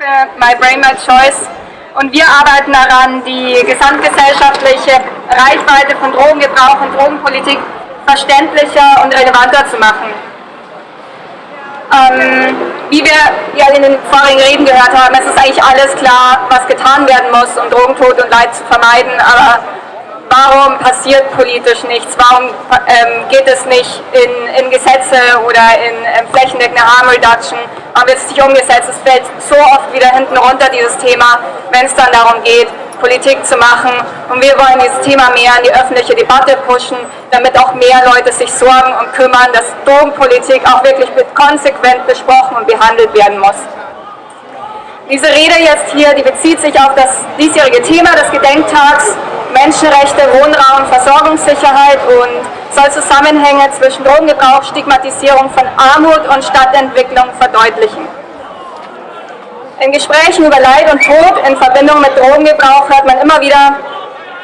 My Brain, My Choice und wir arbeiten daran, die gesamtgesellschaftliche Reichweite von Drogengebrauch und Drogenpolitik verständlicher und relevanter zu machen. Ähm, wie wir ja in den vorigen Reden gehört haben, es ist eigentlich alles klar, was getan werden muss, um Drogentod und Leid zu vermeiden, aber warum passiert politisch nichts? Warum ähm, geht es nicht in, in Gesetze oder in ähm, flächendeckende Harm Reduction? Warum wird es nicht umgesetzt? Es fällt so oft wieder hinten runter, dieses Thema, wenn es dann darum geht, Politik zu machen. Und wir wollen dieses Thema mehr in die öffentliche Debatte pushen, damit auch mehr Leute sich sorgen und kümmern, dass Drogenpolitik auch wirklich konsequent besprochen und behandelt werden muss. Diese Rede jetzt hier, die bezieht sich auf das diesjährige Thema des Gedenktags Menschenrechte, Wohnraum, Versorgungssicherheit und soll Zusammenhänge zwischen Drogengebrauch, Stigmatisierung von Armut und Stadtentwicklung verdeutlichen. In Gesprächen über Leid und Tod in Verbindung mit Drogengebrauch hört man immer wieder,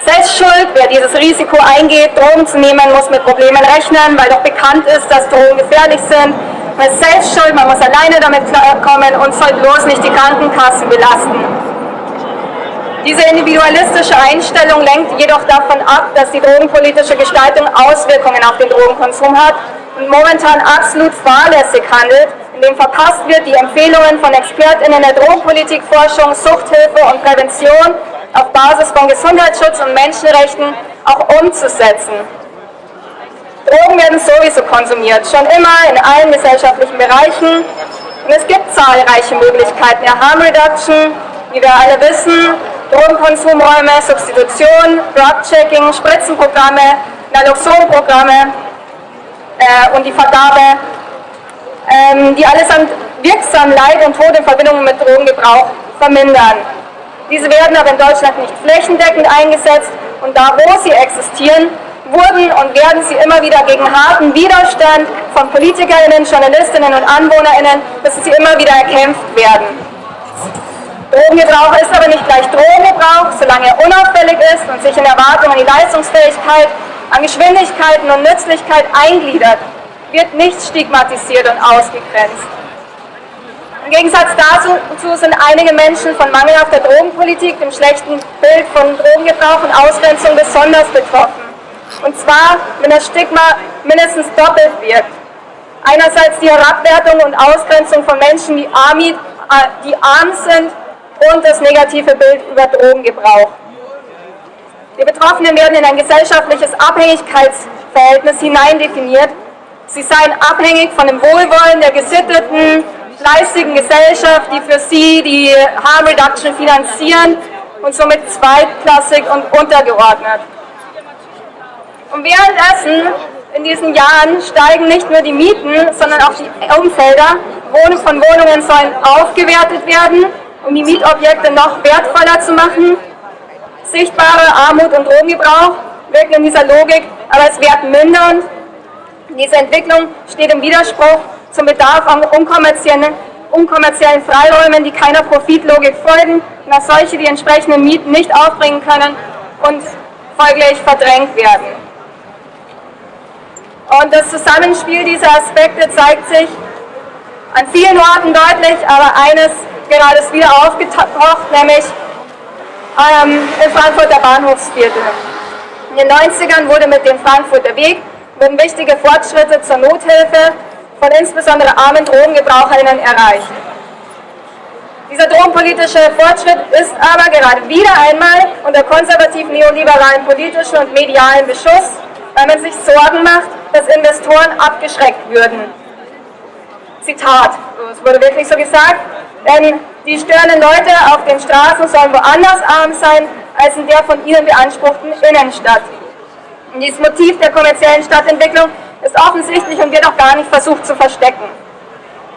Selbstschuld, wer dieses Risiko eingeht, Drogen zu nehmen, muss mit Problemen rechnen, weil doch bekannt ist, dass Drogen gefährlich sind. Man ist selbst man muss alleine damit klarkommen und soll bloß nicht die Krankenkassen belasten. Diese individualistische Einstellung lenkt jedoch davon ab, dass die drogenpolitische Gestaltung Auswirkungen auf den Drogenkonsum hat und momentan absolut fahrlässig handelt, indem verpasst wird, die Empfehlungen von ExpertInnen der Drogenpolitikforschung, Suchthilfe und Prävention auf Basis von Gesundheitsschutz und Menschenrechten auch umzusetzen. Drogen werden sowieso konsumiert, schon immer in allen gesellschaftlichen Bereichen. Und es gibt zahlreiche Möglichkeiten der Harm Reduction, wie wir alle wissen, Drogenkonsumräume, Substitution, Drug-Checking, Spritzenprogramme, Naloxonprogramme äh, und die Vergabe ähm, die allesamt wirksam Leid und Tod in Verbindung mit Drogengebrauch vermindern. Diese werden aber in Deutschland nicht flächendeckend eingesetzt und da, wo sie existieren, wurden und werden sie immer wieder gegen harten Widerstand von PolitikerInnen, JournalistInnen und AnwohnerInnen, müssen sie immer wieder erkämpft werden. Drogengebrauch ist aber nicht gleich Drogengebrauch, solange er unauffällig ist und sich in Erwartung an die Leistungsfähigkeit, an Geschwindigkeiten und Nützlichkeit eingliedert wird nicht stigmatisiert und ausgegrenzt. Im Gegensatz dazu sind einige Menschen von mangelhafter Drogenpolitik, dem schlechten Bild von Drogengebrauch und Ausgrenzung besonders betroffen. Und zwar, wenn das Stigma mindestens doppelt wirkt. Einerseits die Herabwertung und Ausgrenzung von Menschen, die, äh, die arm sind und das negative Bild über Drogengebrauch. Die Betroffenen werden in ein gesellschaftliches Abhängigkeitsverhältnis hineindefiniert, Sie seien abhängig von dem Wohlwollen der gesitteten, fleißigen Gesellschaft, die für sie die Harm Reduction finanzieren und somit zweitklassig und untergeordnet. Und währenddessen in diesen Jahren steigen nicht nur die Mieten, sondern auch die Umfelder. Wohnungen von Wohnungen sollen aufgewertet werden, um die Mietobjekte noch wertvoller zu machen. Sichtbare Armut und Drogengebrauch wirken in dieser Logik aber als wertmindernd diese Entwicklung steht im Widerspruch zum Bedarf an unkommerziellen, unkommerziellen Freiräumen, die keiner Profitlogik folgen und als solche die entsprechenden Mieten nicht aufbringen können und folglich verdrängt werden. Und das Zusammenspiel dieser Aspekte zeigt sich an vielen Orten deutlich, aber eines gerade ist wieder aufgetaucht, nämlich ähm, im Frankfurter Bahnhofsviertel. In den 90ern wurde mit dem Frankfurter Weg wurden wichtige Fortschritte zur Nothilfe von insbesondere armen Drogengebraucherinnen erreicht. Dieser drogenpolitische Fortschritt ist aber gerade wieder einmal unter konservativ-neoliberalen politischen und medialen Beschuss, weil man sich Sorgen macht, dass Investoren abgeschreckt würden. Zitat, es wurde wirklich so gesagt, denn die störenden Leute auf den Straßen sollen woanders arm sein, als in der von ihnen beanspruchten Innenstadt. Und dieses Motiv der kommerziellen Stadtentwicklung ist offensichtlich und wird auch gar nicht versucht zu verstecken.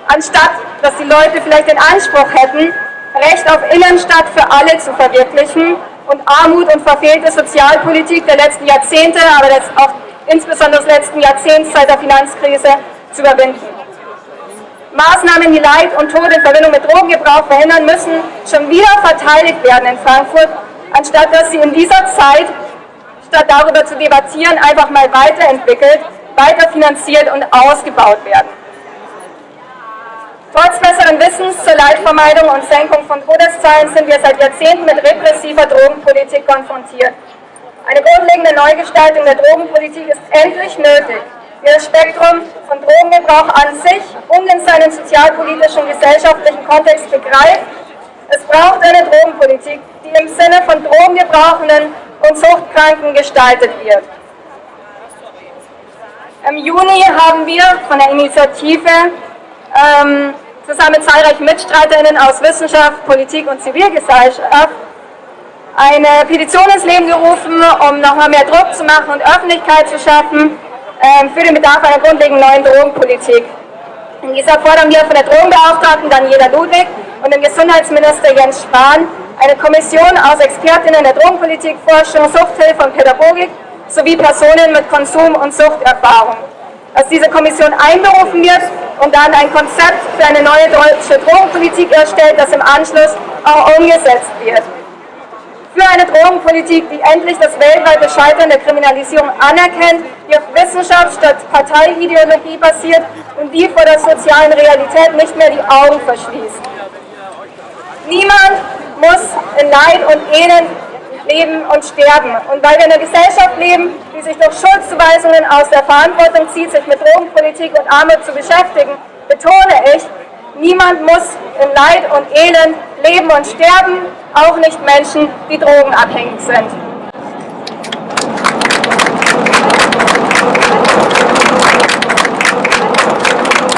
Anstatt, dass die Leute vielleicht den Anspruch hätten, Recht auf Innenstadt für alle zu verwirklichen und Armut und verfehlte Sozialpolitik der letzten Jahrzehnte, aber auch insbesondere des letzten Jahrzehnts seit der Finanzkrise zu überwinden. Maßnahmen, die Leid und Tod in Verbindung mit Drogengebrauch verhindern müssen, schon wieder verteidigt werden in Frankfurt, anstatt dass sie in dieser Zeit statt darüber zu debattieren, einfach mal weiterentwickelt, weiterfinanziert und ausgebaut werden. Trotz besseren Wissens zur Leitvermeidung und Senkung von Todeszahlen sind wir seit Jahrzehnten mit repressiver Drogenpolitik konfrontiert. Eine grundlegende Neugestaltung der Drogenpolitik ist endlich nötig, das Spektrum von Drogengebrauch an sich und in seinen sozialpolitischen und gesellschaftlichen Kontext begreift. Es braucht eine Drogenpolitik, die im Sinne von Drogengebrauchenden und Suchtkranken gestaltet wird. Im Juni haben wir von der Initiative ähm, zusammen mit zahlreichen Mitstreiterinnen aus Wissenschaft, Politik und Zivilgesellschaft eine Petition ins Leben gerufen, um nochmal mehr Druck zu machen und Öffentlichkeit zu schaffen für den Bedarf einer grundlegenden neuen Drogenpolitik. In dieser fordern wir von der Drogenbeauftragten Daniela Ludwig und dem Gesundheitsminister Jens Spahn eine Kommission aus Expertinnen der Drogenpolitik, Forschung, Suchthilfe und Pädagogik sowie Personen mit Konsum- und Suchterfahrung. Dass diese Kommission einberufen wird und dann ein Konzept für eine neue deutsche Drogenpolitik erstellt, das im Anschluss auch umgesetzt wird Drogenpolitik, die endlich das weltweite Scheitern der Kriminalisierung anerkennt, die auf Wissenschaft statt Parteiideologie basiert und die vor der sozialen Realität nicht mehr die Augen verschließt. Niemand muss in Leid und Elend leben und sterben. Und weil wir in einer Gesellschaft leben, die sich durch Schuldzuweisungen aus der Verantwortung zieht, sich mit Drogenpolitik und Armut zu beschäftigen, betone ich, niemand muss in Leid und Elend leben und sterben, auch nicht Menschen, die drogenabhängig sind.